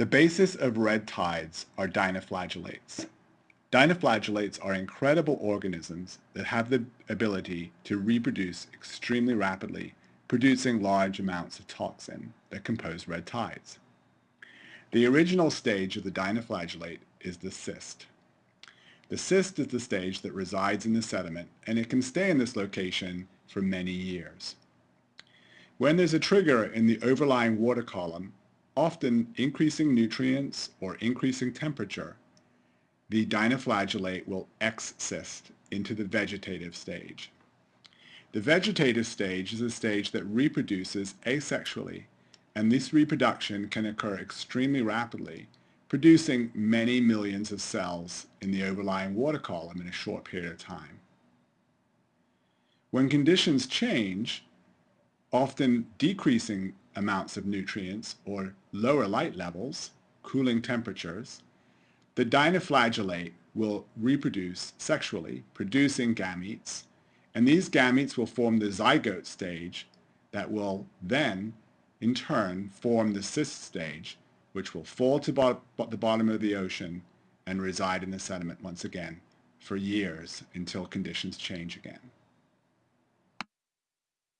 The basis of red tides are dinoflagellates. Dinoflagellates are incredible organisms that have the ability to reproduce extremely rapidly, producing large amounts of toxin that compose red tides. The original stage of the dinoflagellate is the cyst. The cyst is the stage that resides in the sediment and it can stay in this location for many years. When there's a trigger in the overlying water column, often increasing nutrients or increasing temperature, the dinoflagellate will excyst into the vegetative stage. The vegetative stage is a stage that reproduces asexually, and this reproduction can occur extremely rapidly, producing many millions of cells in the overlying water column in a short period of time. When conditions change, often decreasing amounts of nutrients or lower light levels, cooling temperatures, the dinoflagellate will reproduce sexually, producing gametes, and these gametes will form the zygote stage that will then, in turn, form the cyst stage, which will fall to bo the bottom of the ocean and reside in the sediment once again for years until conditions change again.